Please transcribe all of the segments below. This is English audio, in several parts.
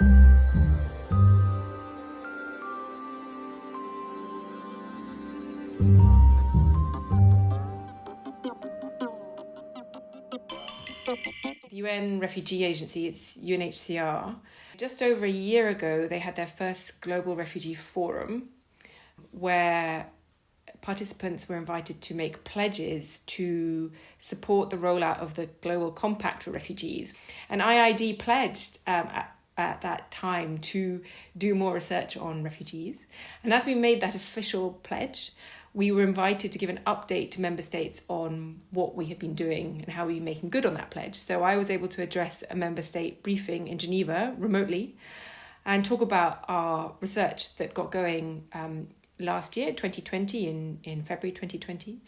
The UN Refugee Agency, it's UNHCR, just over a year ago, they had their first Global Refugee Forum where participants were invited to make pledges to support the rollout of the Global Compact for Refugees. And IIED pledged um, at, at that time to do more research on refugees. And as we made that official pledge, we were invited to give an update to member states on what we had been doing and how we were making good on that pledge. So I was able to address a member state briefing in Geneva remotely and talk about our research that got going um, last year, 2020, in, in February 2020,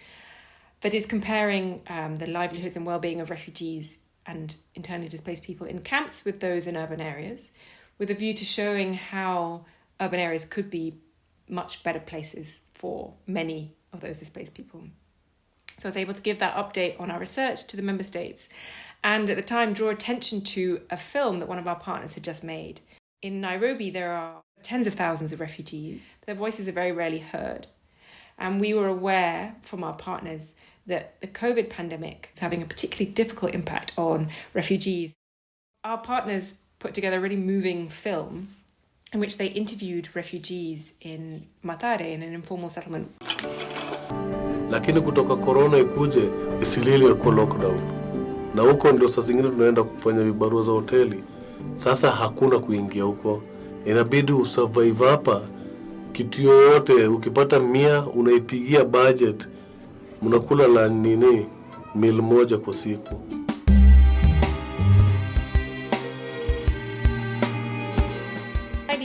that is comparing um, the livelihoods and well-being of refugees and internally displaced people in camps with those in urban areas, with a view to showing how urban areas could be much better places for many of those displaced people. So I was able to give that update on our research to the member states and at the time draw attention to a film that one of our partners had just made. In Nairobi, there are tens of thousands of refugees. Their voices are very rarely heard. And we were aware from our partners that the COVID pandemic is having a particularly difficult impact on refugees. Our partners put together a really moving film in which they interviewed refugees in Mathare in an informal settlement. Lakini kutoka corona ikuje Isilili kwa lockdown, na huko ndio saa zingine tunaenda kufanya vibarua za hoteli. Sasa hakuna kuingia huko, inabidi usurvive hapa. Kitu yoyote ukipata mia unaipigia budget, mnakula la nini moja kwa siku.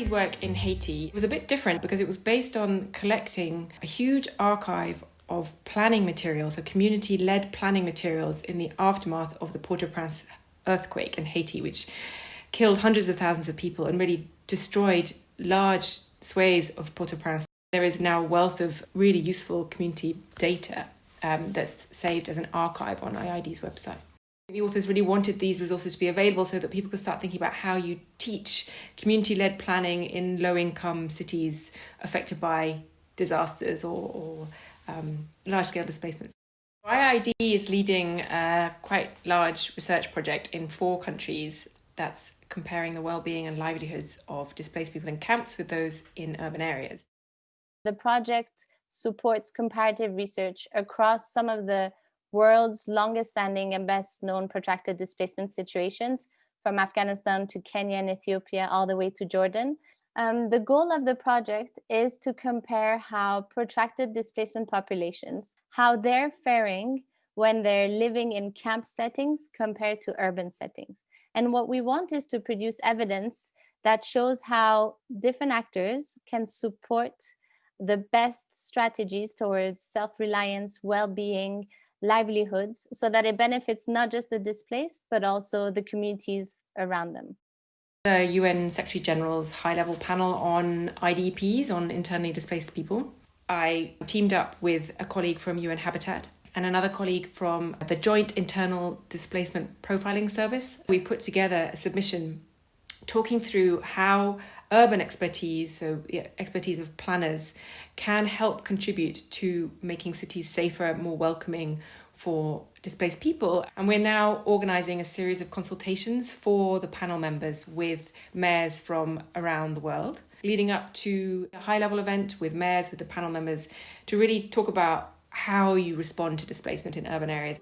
Work in Haiti was a bit different because it was based on collecting a huge archive of planning materials, so community led planning materials in the aftermath of the Port au Prince earthquake in Haiti, which killed hundreds of thousands of people and really destroyed large swathes of Port au Prince. There is now a wealth of really useful community data um, that's saved as an archive on IIED's website. The authors really wanted these resources to be available so that people could start thinking about how you teach community led planning in low income cities affected by disasters or, or um, large scale displacements. IIED is leading a quite large research project in four countries that's comparing the well-being and livelihoods of displaced people in camps with those in urban areas. The project supports comparative research across some of the world's longest standing and best known protracted displacement situations from Afghanistan to Kenya and Ethiopia all the way to Jordan. Um, the goal of the project is to compare how protracted displacement populations, how they're faring when they're living in camp settings compared to urban settings. And what we want is to produce evidence that shows how different actors can support the best strategies towards self-reliance, well-being, livelihoods, so that it benefits not just the displaced, but also the communities around them. The UN Secretary General's high-level panel on IDPs, on internally displaced people. I teamed up with a colleague from UN Habitat and another colleague from the Joint Internal Displacement Profiling Service. We put together a submission talking through how urban expertise, so expertise of planners, can help contribute to making cities safer, more welcoming for displaced people. And we're now organising a series of consultations for the panel members with mayors from around the world, leading up to a high level event with mayors, with the panel members, to really talk about how you respond to displacement in urban areas.